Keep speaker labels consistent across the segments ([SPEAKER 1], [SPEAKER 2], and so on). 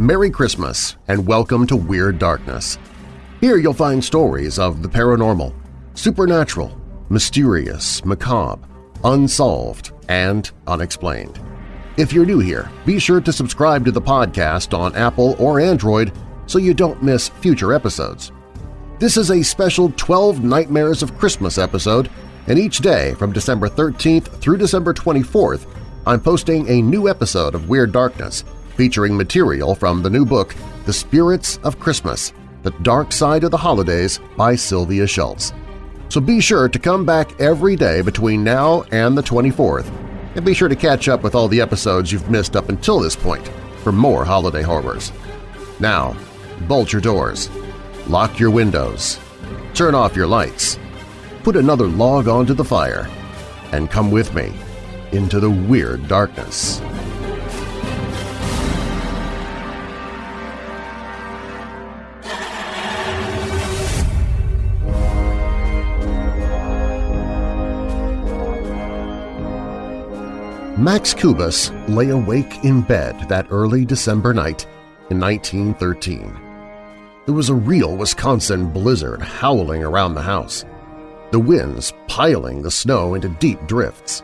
[SPEAKER 1] Merry Christmas and welcome to Weird Darkness. Here you'll find stories of the paranormal, supernatural, mysterious, macabre, unsolved, and unexplained. If you're new here, be sure to subscribe to the podcast on Apple or Android so you don't miss future episodes. This is a special 12 Nightmares of Christmas episode, and each day from December 13th through December 24th, I'm posting a new episode of Weird Darkness featuring material from the new book The Spirits of Christmas – The Dark Side of the Holidays by Sylvia Shults. So be sure to come back every day between now and the 24th, and be sure to catch up with all the episodes you've missed up until this point for more holiday horrors. Now, bolt your doors, lock your windows, turn off your lights, put another log onto the fire, and come with me into the weird darkness. Max Kubas lay awake in bed that early December night in 1913. There was a real Wisconsin blizzard howling around the house, the winds piling the snow into deep drifts.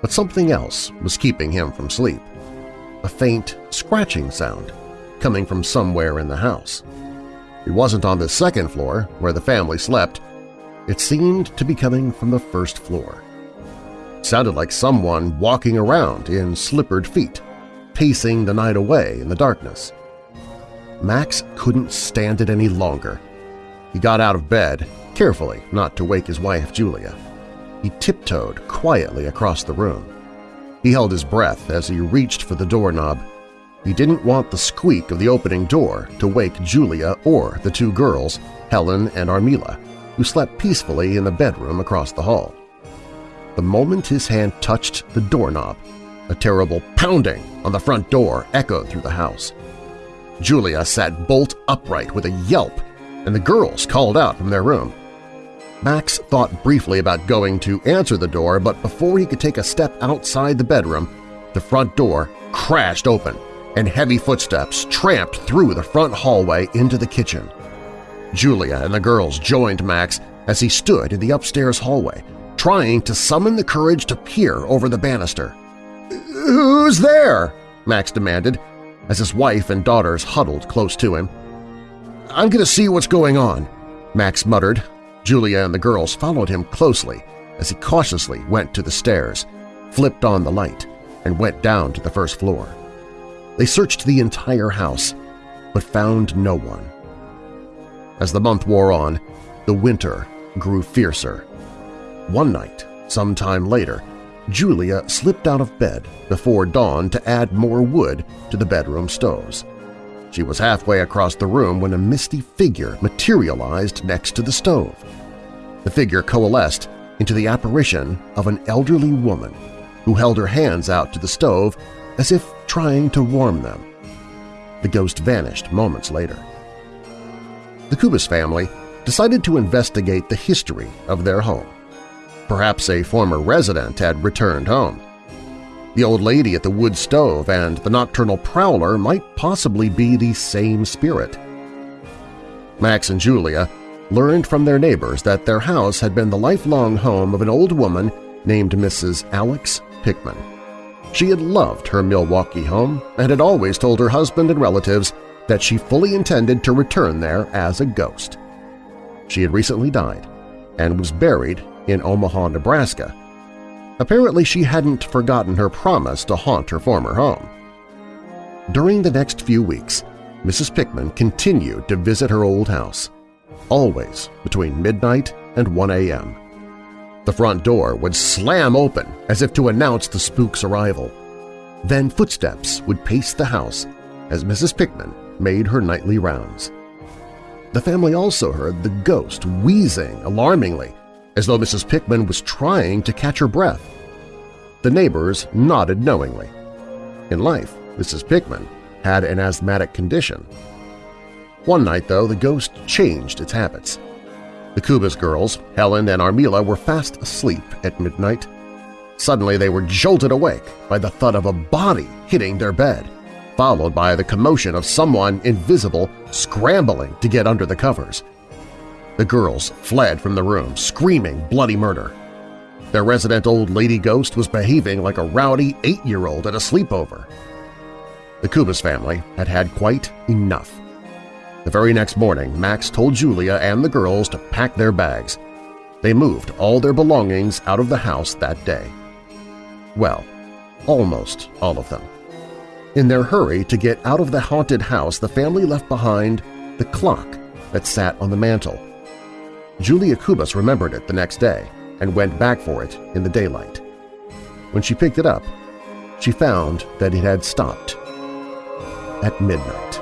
[SPEAKER 1] But something else was keeping him from sleep, a faint scratching sound coming from somewhere in the house. It wasn't on the second floor, where the family slept. It seemed to be coming from the first floor sounded like someone walking around in slippered feet, pacing the night away in the darkness. Max couldn't stand it any longer. He got out of bed, carefully not to wake his wife Julia. He tiptoed quietly across the room. He held his breath as he reached for the doorknob. He didn't want the squeak of the opening door to wake Julia or the two girls, Helen and Armila, who slept peacefully in the bedroom across the hall. The moment his hand touched the doorknob, a terrible pounding on the front door echoed through the house. Julia sat bolt upright with a yelp, and the girls called out from their room. Max thought briefly about going to answer the door, but before he could take a step outside the bedroom, the front door crashed open and heavy footsteps tramped through the front hallway into the kitchen. Julia and the girls joined Max as he stood in the upstairs hallway, trying to summon the courage to peer over the banister. "'Who's there?' Max demanded, as his wife and daughters huddled close to him. "'I'm going to see what's going on,' Max muttered. Julia and the girls followed him closely as he cautiously went to the stairs, flipped on the light, and went down to the first floor. They searched the entire house, but found no one. As the month wore on, the winter grew fiercer. One night, some time later, Julia slipped out of bed before dawn to add more wood to the bedroom stoves. She was halfway across the room when a misty figure materialized next to the stove. The figure coalesced into the apparition of an elderly woman who held her hands out to the stove as if trying to warm them. The ghost vanished moments later. The Kubas family decided to investigate the history of their home. Perhaps a former resident had returned home. The old lady at the wood stove and the nocturnal prowler might possibly be the same spirit. Max and Julia learned from their neighbors that their house had been the lifelong home of an old woman named Mrs. Alex Pickman. She had loved her Milwaukee home and had always told her husband and relatives that she fully intended to return there as a ghost. She had recently died and was buried in Omaha, Nebraska. Apparently she hadn't forgotten her promise to haunt her former home. During the next few weeks, Mrs. Pickman continued to visit her old house, always between midnight and 1 a.m. The front door would slam open as if to announce the spook's arrival. Then footsteps would pace the house as Mrs. Pickman made her nightly rounds. The family also heard the ghost wheezing alarmingly as though Mrs. Pickman was trying to catch her breath. The neighbors nodded knowingly. In life, Mrs. Pickman had an asthmatic condition. One night, though, the ghost changed its habits. The Kubas girls, Helen and Armila, were fast asleep at midnight. Suddenly they were jolted awake by the thud of a body hitting their bed. followed by the commotion of someone invisible scrambling to get under the covers. The girls fled from the room, screaming bloody murder. Their resident old lady ghost was behaving like a rowdy eight-year-old at a sleepover. The Kubas family had had quite enough. The very next morning, Max told Julia and the girls to pack their bags. They moved all their belongings out of the house that day. Well, almost all of them. In their hurry to get out of the haunted house, the family left behind the clock that sat on the mantel. Julia Kubas remembered it the next day and went back for it in the daylight. When she picked it up, she found that it had stopped at midnight.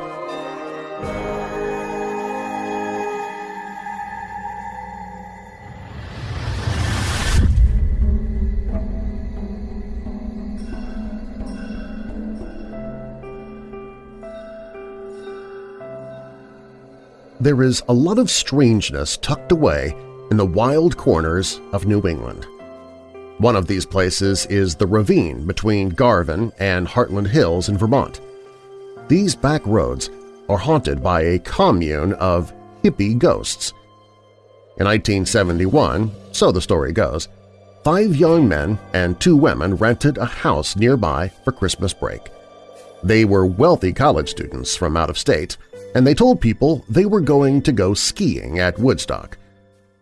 [SPEAKER 1] There is a lot of strangeness tucked away in the wild corners of New England. One of these places is the ravine between Garvin and Hartland Hills in Vermont. These back roads are haunted by a commune of hippie ghosts. In 1971, so the story goes, five young men and two women rented a house nearby for Christmas break. They were wealthy college students from out of state and they told people they were going to go skiing at Woodstock.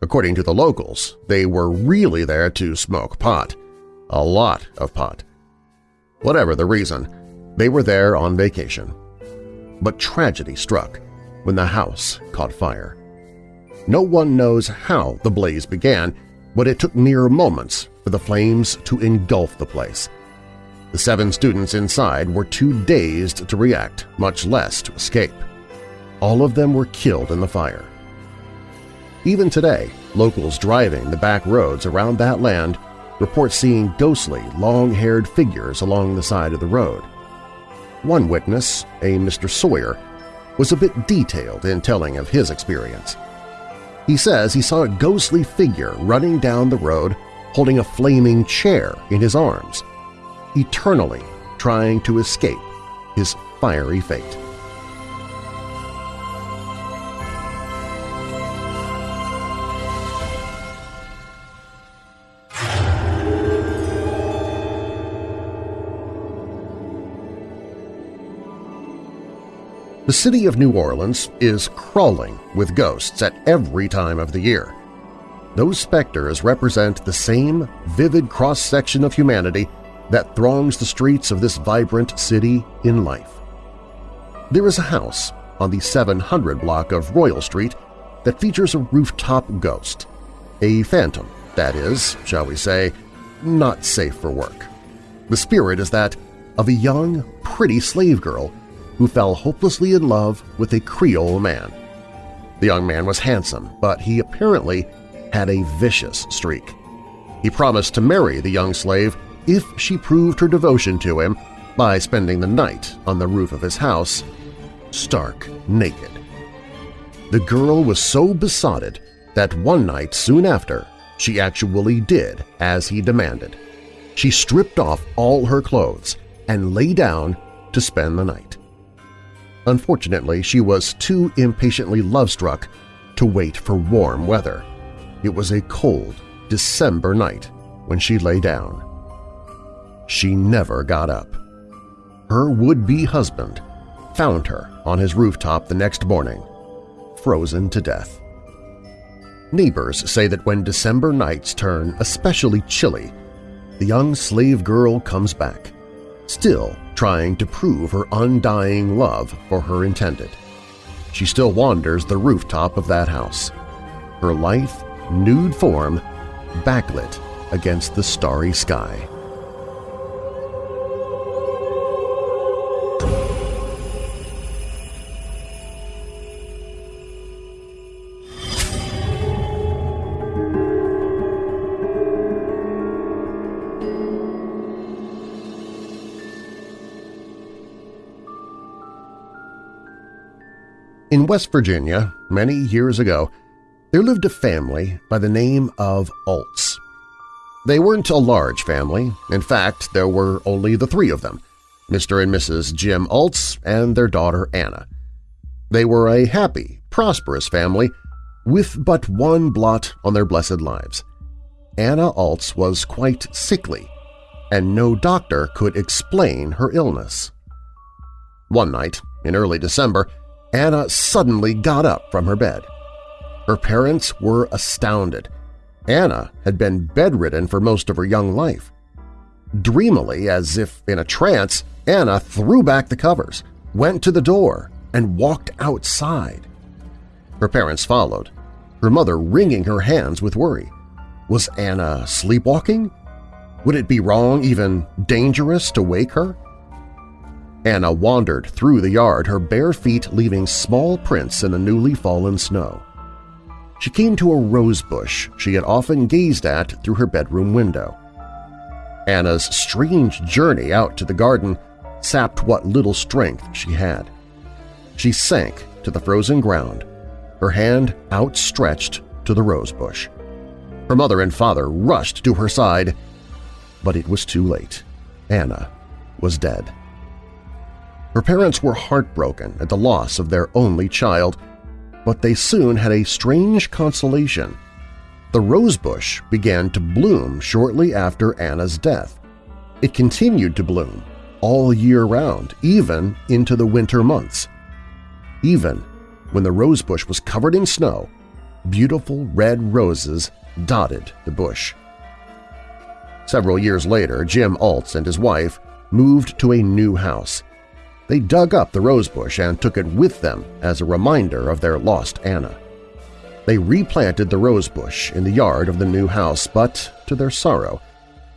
[SPEAKER 1] According to the locals, they were really there to smoke pot. A lot of pot. Whatever the reason, they were there on vacation. But tragedy struck when the house caught fire. No one knows how the blaze began, but it took mere moments for the flames to engulf the place. The seven students inside were too dazed to react, much less to escape. All of them were killed in the fire. Even today, locals driving the back roads around that land report seeing ghostly, long-haired figures along the side of the road. One witness, a Mr. Sawyer, was a bit detailed in telling of his experience. He says he saw a ghostly figure running down the road holding a flaming chair in his arms, eternally trying to escape his fiery fate. The city of New Orleans is crawling with ghosts at every time of the year. Those specters represent the same vivid cross-section of humanity that throngs the streets of this vibrant city in life. There is a house on the 700 block of Royal Street that features a rooftop ghost, a phantom, that is, shall we say, not safe for work. The spirit is that of a young, pretty slave girl who fell hopelessly in love with a Creole man. The young man was handsome, but he apparently had a vicious streak. He promised to marry the young slave if she proved her devotion to him by spending the night on the roof of his house, stark naked. The girl was so besotted that one night soon after she actually did as he demanded. She stripped off all her clothes and lay down to spend the night. Unfortunately, she was too impatiently love-struck to wait for warm weather. It was a cold December night when she lay down. She never got up. Her would-be husband found her on his rooftop the next morning, frozen to death. Neighbors say that when December nights turn especially chilly, the young slave girl comes back, still trying to prove her undying love for her intended. She still wanders the rooftop of that house, her lithe, nude form backlit against the starry sky. West Virginia, many years ago, there lived a family by the name of Alts. They weren't a large family. In fact, there were only the three of them, Mr. and Mrs. Jim Altz and their daughter Anna. They were a happy, prosperous family with but one blot on their blessed lives. Anna Altz was quite sickly, and no doctor could explain her illness. One night, in early December, Anna suddenly got up from her bed. Her parents were astounded. Anna had been bedridden for most of her young life. Dreamily, as if in a trance, Anna threw back the covers, went to the door, and walked outside. Her parents followed, her mother wringing her hands with worry. Was Anna sleepwalking? Would it be wrong, even dangerous, to wake her? Anna wandered through the yard, her bare feet leaving small prints in the newly fallen snow. She came to a rose bush she had often gazed at through her bedroom window. Anna's strange journey out to the garden sapped what little strength she had. She sank to the frozen ground, her hand outstretched to the rose bush. Her mother and father rushed to her side, but it was too late. Anna was dead. Her parents were heartbroken at the loss of their only child, but they soon had a strange consolation. The rosebush began to bloom shortly after Anna's death. It continued to bloom all year round, even into the winter months. Even when the rosebush was covered in snow, beautiful red roses dotted the bush. Several years later, Jim Altz and his wife moved to a new house. They dug up the rosebush and took it with them as a reminder of their lost Anna. They replanted the rosebush in the yard of the new house, but, to their sorrow,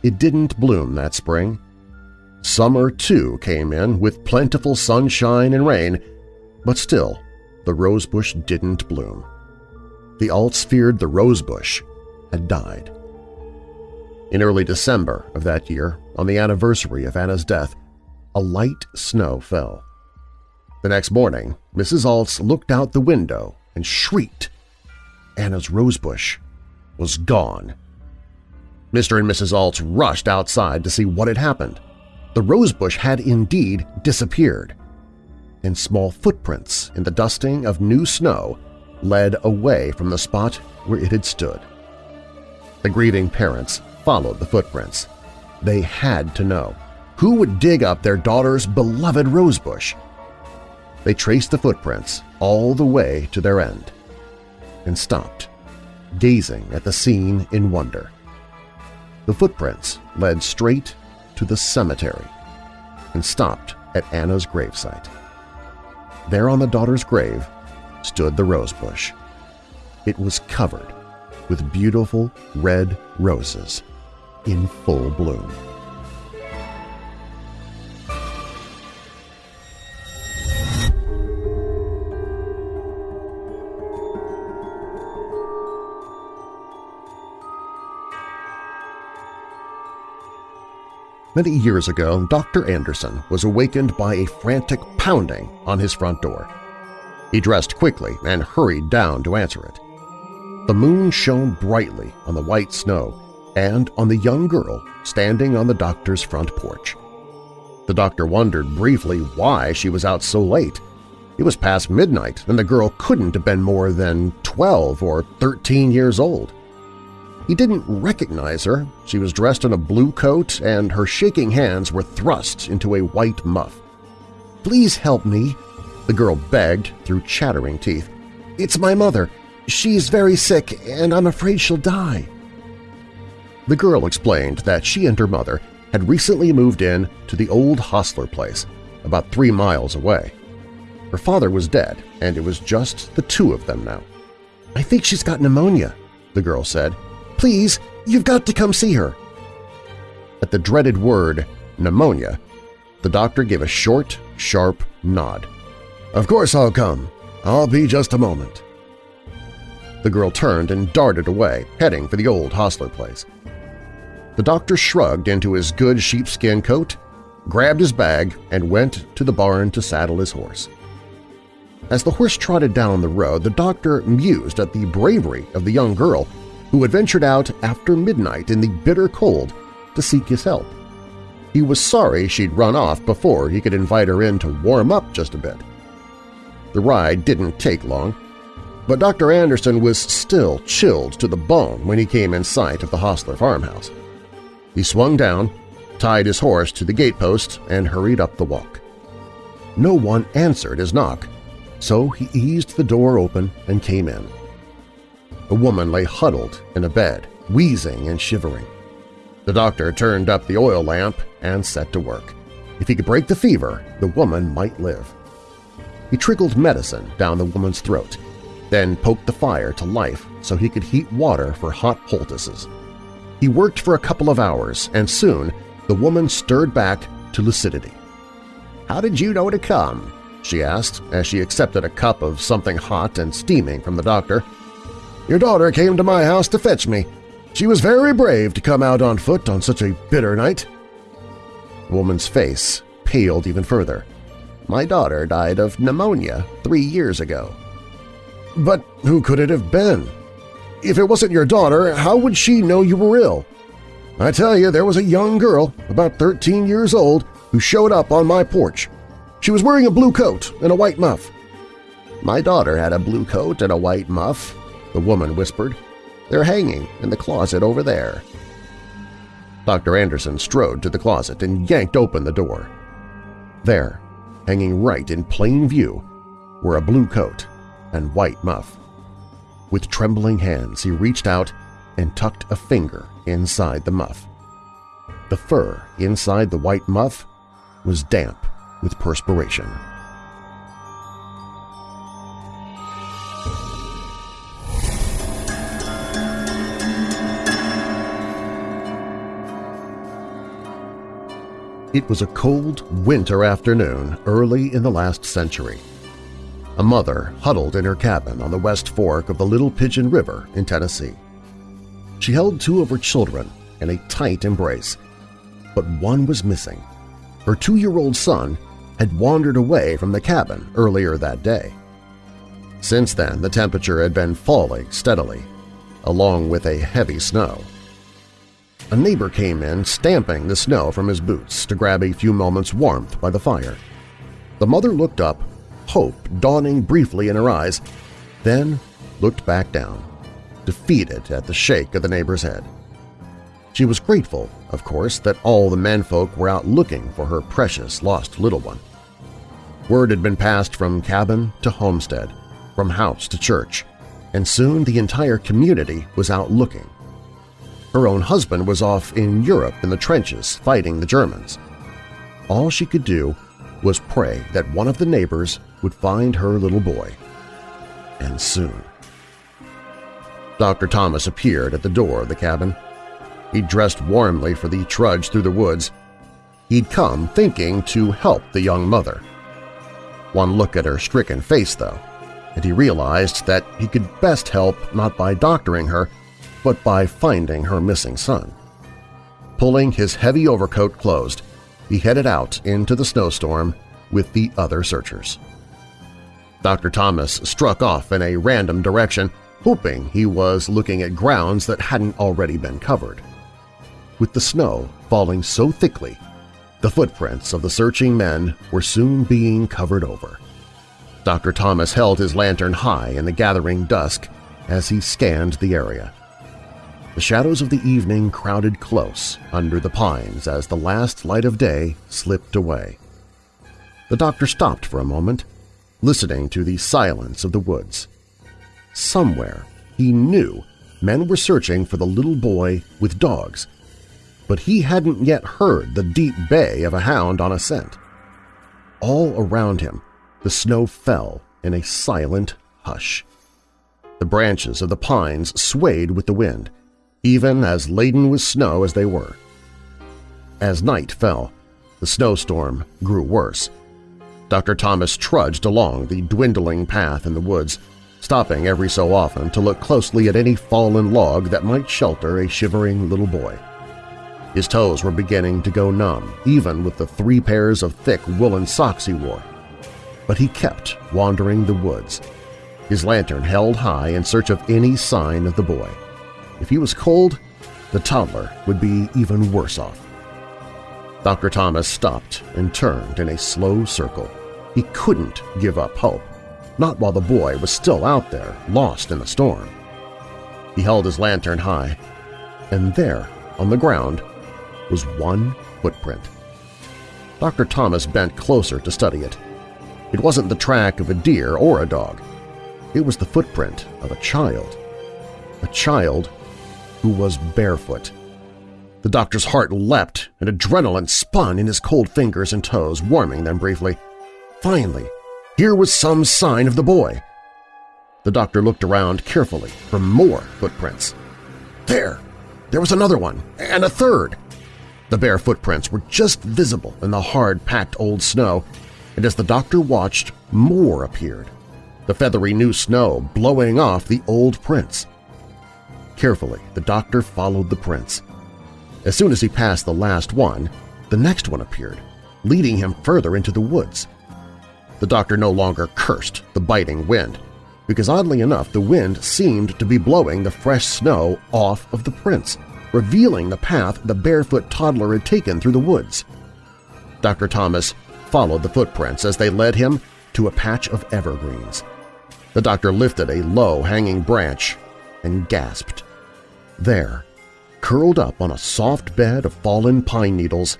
[SPEAKER 1] it didn't bloom that spring. Summer, too, came in with plentiful sunshine and rain, but still the rosebush didn't bloom. The Alts feared the rosebush had died. In early December of that year, on the anniversary of Anna's death, a light snow fell. The next morning, Mrs. Altz looked out the window and shrieked. Anna's rosebush was gone. Mr. and Mrs. Altz rushed outside to see what had happened. The rosebush had indeed disappeared, and small footprints in the dusting of new snow led away from the spot where it had stood. The grieving parents followed the footprints. They had to know. Who would dig up their daughter's beloved rosebush? They traced the footprints all the way to their end and stopped, gazing at the scene in wonder. The footprints led straight to the cemetery and stopped at Anna's gravesite. There on the daughter's grave stood the rosebush. It was covered with beautiful red roses in full bloom. Many years ago, Dr. Anderson was awakened by a frantic pounding on his front door. He dressed quickly and hurried down to answer it. The moon shone brightly on the white snow and on the young girl standing on the doctor's front porch. The doctor wondered briefly why she was out so late. It was past midnight, and the girl couldn't have been more than 12 or 13 years old. He didn't recognize her. She was dressed in a blue coat and her shaking hands were thrust into a white muff. "'Please help me,' the girl begged through chattering teeth. "'It's my mother. She's very sick and I'm afraid she'll die.' The girl explained that she and her mother had recently moved in to the old Hostler place, about three miles away. Her father was dead, and it was just the two of them now. "'I think she's got pneumonia,' the girl said. Please, you've got to come see her. At the dreaded word pneumonia, the doctor gave a short, sharp nod. Of course I'll come. I'll be just a moment. The girl turned and darted away, heading for the old Hostler place. The doctor shrugged into his good sheepskin coat, grabbed his bag, and went to the barn to saddle his horse. As the horse trotted down the road, the doctor mused at the bravery of the young girl who had ventured out after midnight in the bitter cold to seek his help. He was sorry she'd run off before he could invite her in to warm up just a bit. The ride didn't take long, but Dr. Anderson was still chilled to the bone when he came in sight of the Hostler farmhouse. He swung down, tied his horse to the gatepost, and hurried up the walk. No one answered his knock, so he eased the door open and came in. A woman lay huddled in a bed, wheezing and shivering. The doctor turned up the oil lamp and set to work. If he could break the fever, the woman might live. He trickled medicine down the woman's throat, then poked the fire to life so he could heat water for hot poultices. He worked for a couple of hours, and soon the woman stirred back to lucidity. "'How did you know to come?' she asked as she accepted a cup of something hot and steaming from the doctor. "'Your daughter came to my house to fetch me. She was very brave to come out on foot on such a bitter night. The woman's face paled even further. My daughter died of pneumonia three years ago. But who could it have been? If it wasn't your daughter, how would she know you were ill? I tell you, there was a young girl, about 13 years old, who showed up on my porch. She was wearing a blue coat and a white muff. My daughter had a blue coat and a white muff, the woman whispered. They're hanging in the closet over there. Dr. Anderson strode to the closet and yanked open the door. There, hanging right in plain view, were a blue coat and white muff. With trembling hands he reached out and tucked a finger inside the muff. The fur inside the white muff was damp with perspiration. It was a cold winter afternoon early in the last century. A mother huddled in her cabin on the west fork of the Little Pigeon River in Tennessee. She held two of her children in a tight embrace, but one was missing. Her two-year-old son had wandered away from the cabin earlier that day. Since then, the temperature had been falling steadily, along with a heavy snow. A neighbor came in, stamping the snow from his boots to grab a few moments' warmth by the fire. The mother looked up, hope dawning briefly in her eyes, then looked back down, defeated at the shake of the neighbor's head. She was grateful, of course, that all the menfolk were out looking for her precious lost little one. Word had been passed from cabin to homestead, from house to church, and soon the entire community was out looking her own husband was off in Europe in the trenches fighting the Germans. All she could do was pray that one of the neighbors would find her little boy. And soon. Dr. Thomas appeared at the door of the cabin. He dressed warmly for the trudge through the woods. He'd come thinking to help the young mother. One look at her stricken face, though, and he realized that he could best help not by doctoring her, but by finding her missing son. Pulling his heavy overcoat closed, he headed out into the snowstorm with the other searchers. Dr. Thomas struck off in a random direction, hoping he was looking at grounds that hadn't already been covered. With the snow falling so thickly, the footprints of the searching men were soon being covered over. Dr. Thomas held his lantern high in the gathering dusk as he scanned the area. The shadows of the evening crowded close under the pines as the last light of day slipped away. The doctor stopped for a moment, listening to the silence of the woods. Somewhere, he knew, men were searching for the little boy with dogs, but he hadn't yet heard the deep bay of a hound on a scent. All around him, the snow fell in a silent hush. The branches of the pines swayed with the wind, even as laden with snow as they were. As night fell, the snowstorm grew worse. Dr. Thomas trudged along the dwindling path in the woods, stopping every so often to look closely at any fallen log that might shelter a shivering little boy. His toes were beginning to go numb, even with the three pairs of thick woolen socks he wore. But he kept wandering the woods, his lantern held high in search of any sign of the boy. If he was cold, the toddler would be even worse off. Dr. Thomas stopped and turned in a slow circle. He couldn't give up hope, not while the boy was still out there, lost in the storm. He held his lantern high, and there, on the ground, was one footprint. Dr. Thomas bent closer to study it. It wasn't the track of a deer or a dog. It was the footprint of a child. A child who was barefoot. The doctor's heart leapt and adrenaline spun in his cold fingers and toes, warming them briefly. Finally, here was some sign of the boy. The doctor looked around carefully for more footprints. There! There was another one, and a third! The bare footprints were just visible in the hard-packed old snow, and as the doctor watched, more appeared, the feathery new snow blowing off the old prints. Carefully, the doctor followed the prints. As soon as he passed the last one, the next one appeared, leading him further into the woods. The doctor no longer cursed the biting wind, because oddly enough the wind seemed to be blowing the fresh snow off of the prints, revealing the path the barefoot toddler had taken through the woods. Dr. Thomas followed the footprints as they led him to a patch of evergreens. The doctor lifted a low-hanging branch and gasped. There, curled up on a soft bed of fallen pine needles,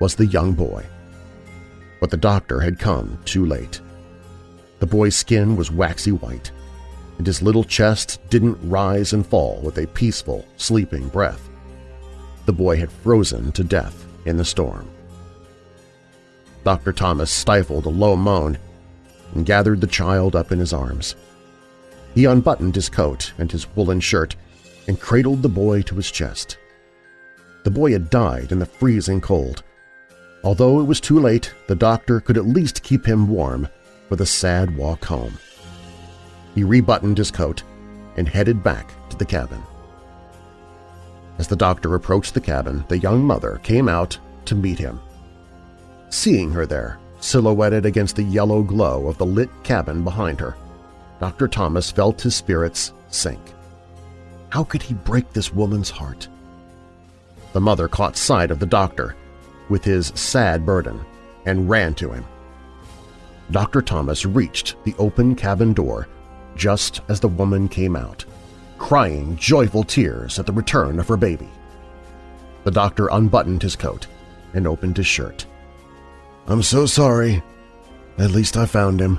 [SPEAKER 1] was the young boy. But the doctor had come too late. The boy's skin was waxy white, and his little chest didn't rise and fall with a peaceful, sleeping breath. The boy had frozen to death in the storm. Dr. Thomas stifled a low moan and gathered the child up in his arms. He unbuttoned his coat and his woolen shirt and cradled the boy to his chest. The boy had died in the freezing cold. Although it was too late, the doctor could at least keep him warm for the sad walk home. He rebuttoned his coat and headed back to the cabin. As the doctor approached the cabin, the young mother came out to meet him. Seeing her there, silhouetted against the yellow glow of the lit cabin behind her, Dr. Thomas felt his spirits sink. How could he break this woman's heart? The mother caught sight of the doctor with his sad burden and ran to him. Dr. Thomas reached the open cabin door just as the woman came out, crying joyful tears at the return of her baby. The doctor unbuttoned his coat and opened his shirt. "'I'm so sorry. At least I found him.'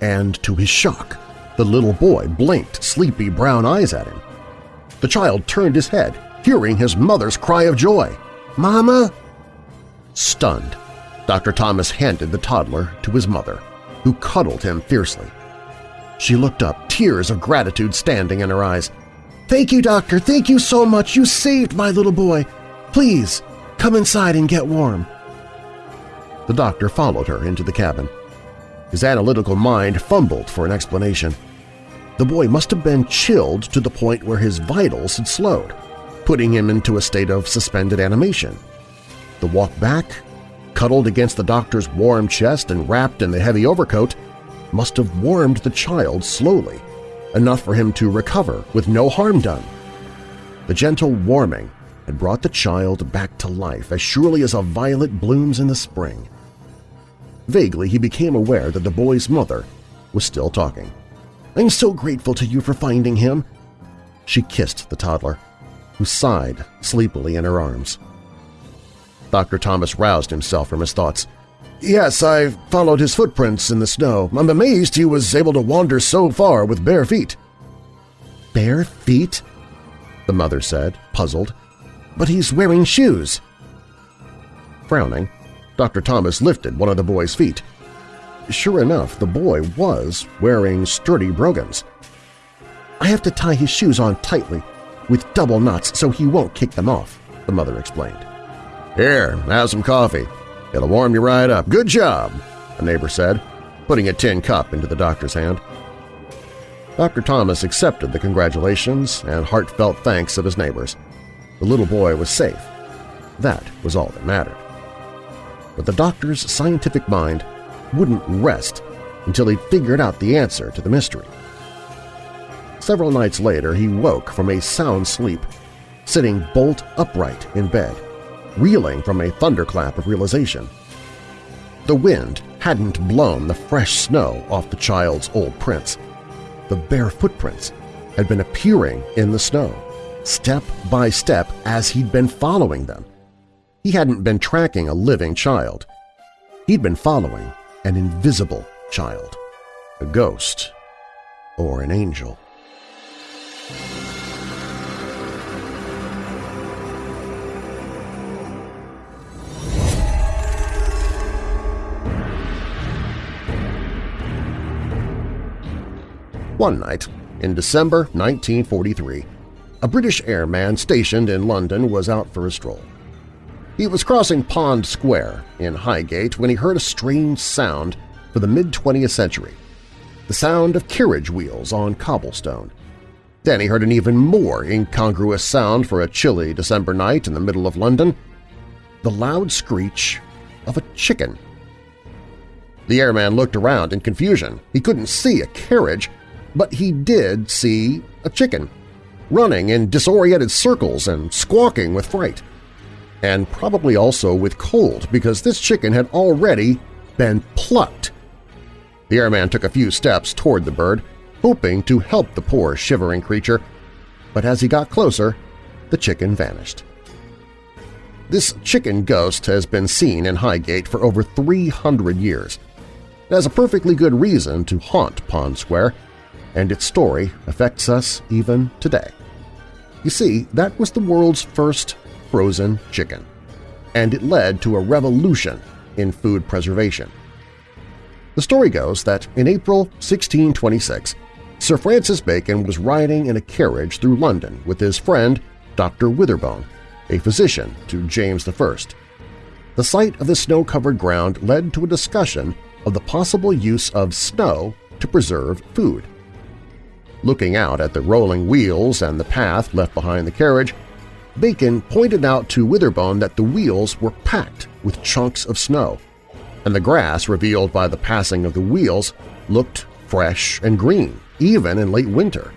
[SPEAKER 1] And to his shock, the little boy blinked sleepy brown eyes at him. The child turned his head, hearing his mother's cry of joy. "'Mama!' Stunned, Dr. Thomas handed the toddler to his mother, who cuddled him fiercely. She looked up, tears of gratitude standing in her eyes. "'Thank you, Doctor! Thank you so much! You saved my little boy! Please, come inside and get warm!' The doctor followed her into the cabin. His analytical mind fumbled for an explanation. The boy must have been chilled to the point where his vitals had slowed, putting him into a state of suspended animation. The walk back, cuddled against the doctor's warm chest and wrapped in the heavy overcoat, must have warmed the child slowly, enough for him to recover with no harm done. The gentle warming had brought the child back to life as surely as a violet blooms in the spring. Vaguely, he became aware that the boy's mother was still talking. I'm so grateful to you for finding him. She kissed the toddler, who sighed sleepily in her arms. Dr. Thomas roused himself from his thoughts. Yes, I followed his footprints in the snow. I'm amazed he was able to wander so far with bare feet. Bare feet? The mother said, puzzled. But he's wearing shoes. Frowning, Dr. Thomas lifted one of the boy's feet. Sure enough, the boy was wearing sturdy brogans. I have to tie his shoes on tightly, with double knots so he won't kick them off, the mother explained. Here, have some coffee. It'll warm you right up. Good job, a neighbor said, putting a tin cup into the doctor's hand. Dr. Thomas accepted the congratulations and heartfelt thanks of his neighbors. The little boy was safe. That was all that mattered but the doctor's scientific mind wouldn't rest until he figured out the answer to the mystery. Several nights later he woke from a sound sleep, sitting bolt upright in bed. reeling from a thunderclap of realization. The wind hadn't blown the fresh snow off the child's old prints. The bare footprints had been appearing in the snow, step by step as he'd been following them. He hadn't been tracking a living child. He'd been following an invisible child, a ghost or an angel. One night, in December 1943, a British airman stationed in London was out for a stroll. He was crossing Pond Square in Highgate when he heard a strange sound for the mid-20th century, the sound of carriage wheels on cobblestone. Then he heard an even more incongruous sound for a chilly December night in the middle of London, the loud screech of a chicken. The airman looked around in confusion. He couldn't see a carriage, but he did see a chicken, running in disoriented circles and squawking with fright. And probably also with cold because this chicken had already been plucked. The airman took a few steps toward the bird, hoping to help the poor shivering creature, but as he got closer, the chicken vanished. This chicken ghost has been seen in Highgate for over 300 years. It has a perfectly good reason to haunt Pond Square, and its story affects us even today. You see, that was the world's first frozen chicken, and it led to a revolution in food preservation. The story goes that in April 1626, Sir Francis Bacon was riding in a carriage through London with his friend Dr. Witherborne, a physician to James I. The sight of the snow-covered ground led to a discussion of the possible use of snow to preserve food. Looking out at the rolling wheels and the path left behind the carriage, Bacon pointed out to Witherborne that the wheels were packed with chunks of snow, and the grass revealed by the passing of the wheels looked fresh and green, even in late winter.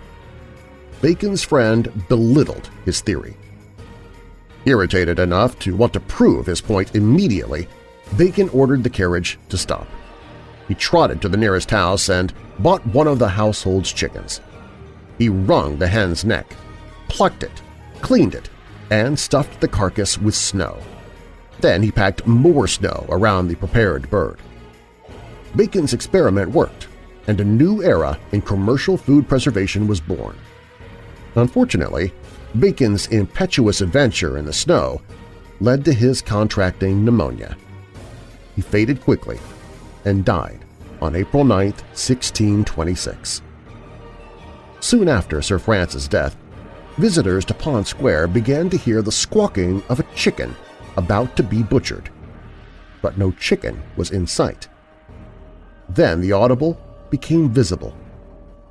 [SPEAKER 1] Bacon's friend belittled his theory. Irritated enough to want to prove his point immediately, Bacon ordered the carriage to stop. He trotted to the nearest house and bought one of the household's chickens. He wrung the hen's neck, plucked it, cleaned it, and stuffed the carcass with snow. Then he packed more snow around the prepared bird. Bacon's experiment worked, and a new era in commercial food preservation was born. Unfortunately, Bacon's impetuous adventure in the snow led to his contracting pneumonia. He faded quickly and died on April 9, 1626. Soon after Sir Francis' death, visitors to Pond Square began to hear the squawking of a chicken about to be butchered. But no chicken was in sight. Then the audible became visible.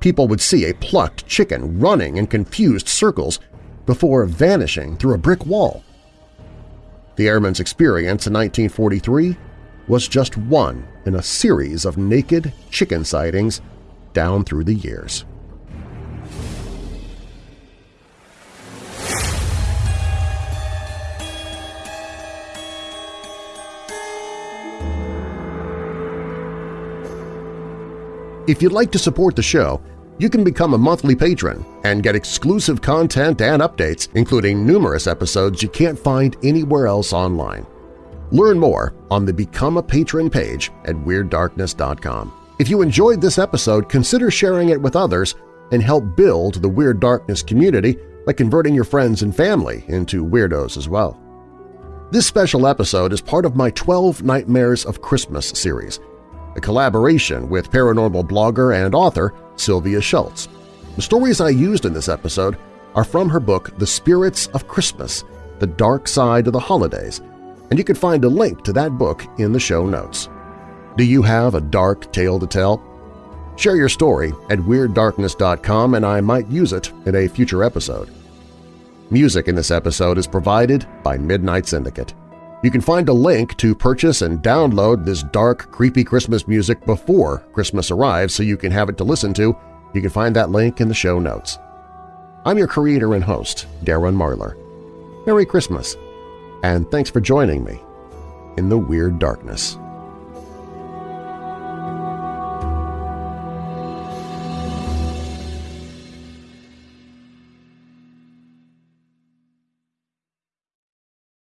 [SPEAKER 1] People would see a plucked chicken running in confused circles before vanishing through a brick wall. The airman's experience in 1943 was just one in a series of naked chicken sightings down through the years. If you'd like to support the show, you can become a monthly patron and get exclusive content and updates, including numerous episodes you can't find anywhere else online. Learn more on the Become a Patron page at WeirdDarkness.com. If you enjoyed this episode, consider sharing it with others and help build the Weird Darkness community by converting your friends and family into weirdos as well. This special episode is part of my 12 Nightmares of Christmas series – a collaboration with paranormal blogger and author Sylvia Shults. The stories I used in this episode are from her book The Spirits of Christmas – The Dark Side of the Holidays, and you can find a link to that book in the show notes. Do you have a dark tale to tell? Share your story at WeirdDarkness.com and I might use it in a future episode. Music in this episode is provided by Midnight Syndicate. You can find a link to purchase and download this dark, creepy Christmas music before Christmas arrives so you can have it to listen to. You can find that link in the show notes. I'm your creator and host, Darren Marlar. Merry Christmas, and thanks for joining me in the Weird Darkness.